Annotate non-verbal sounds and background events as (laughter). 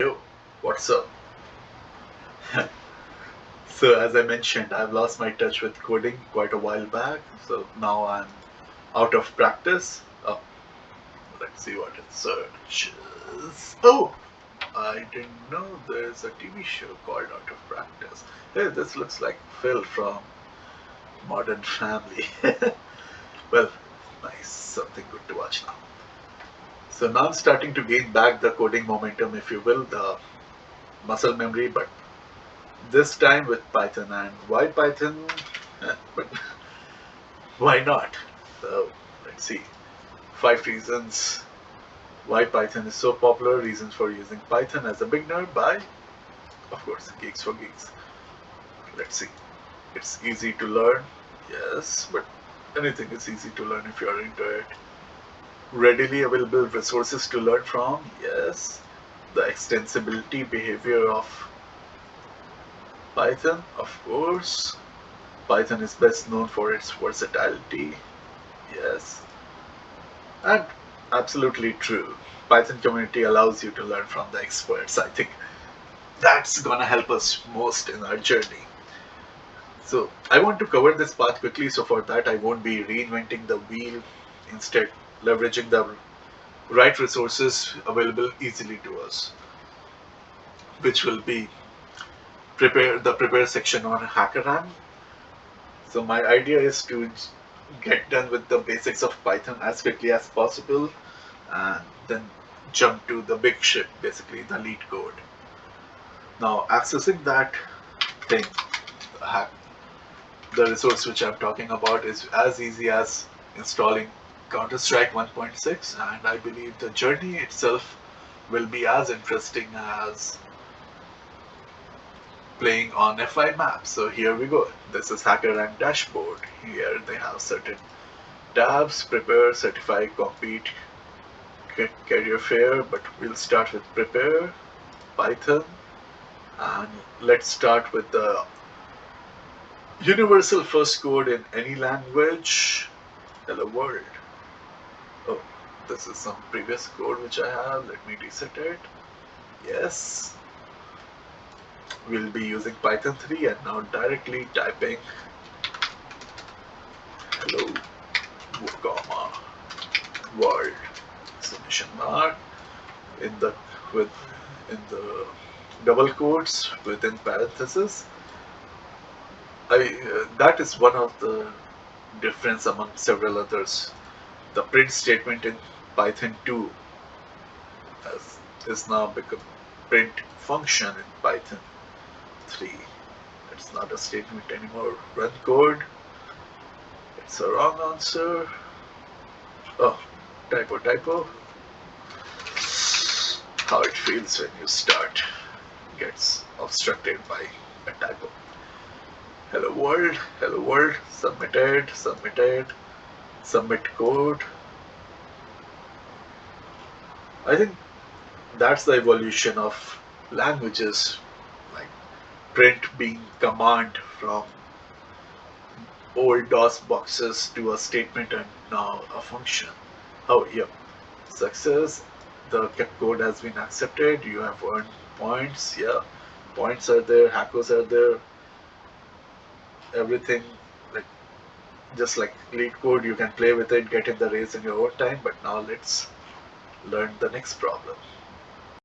Yo, what's up? (laughs) so as I mentioned, I've lost my touch with coding quite a while back. So now I'm out of practice. Oh, let's see what it searches. Oh, I didn't know there's a TV show called Out of Practice. Hey, this looks like Phil from Modern Family. (laughs) well, nice, something good to watch now. So now I'm starting to gain back the coding momentum, if you will, the muscle memory, but this time with Python. And why Python? (laughs) But why not? So let's see. Five reasons why Python is so popular, reasons for using Python as a beginner by, of course, Geeks for Geeks. Let's see. It's easy to learn, yes, but anything is easy to learn if you're into it readily available resources to learn from? Yes. The extensibility behavior of python of course. Python is best known for its versatility. Yes. And absolutely true. Python community allows you to learn from the experts. I think that's gonna help us most in our journey. So i want to cover this part quickly so for that i won't be reinventing the wheel. Instead leveraging the right resources available easily to us, which will be prepare the prepare section on HackerRank. So my idea is to get done with the basics of Python as quickly as possible and then jump to the big ship, basically the lead code. Now accessing that thing, the resource which I'm talking about is as easy as installing Counter-Strike 1.6 and I believe the journey itself will be as interesting as playing on F5 maps. So here we go. This is HackerRank dashboard. Here they have certain tabs, prepare, certify, compete, career fair, but we'll start with prepare, Python, and let's start with the universal first code in any language. Hello world this is some previous code which I have. Let me reset it. Yes. We'll be using python 3 and now directly typing. Hello comma world. Exclamation mark. In the with in the double quotes within parentheses. I uh, that is one of the difference among several others. The print statement in Python 2 has, is now become print function in Python 3. It's not a statement anymore. Run code. It's a wrong answer. Oh, typo, typo. How it feels when you start gets obstructed by a typo. Hello world, hello world, submitted, submitted submit code. I think that's the evolution of languages, like print being command from old DOS boxes to a statement and now a function. Oh, yeah, success. The code has been accepted. You have earned points. Yeah, points are there. Hackers are there. Everything like just like LeetCode, you can play with it get in the race in your own time but now let's learn the next problem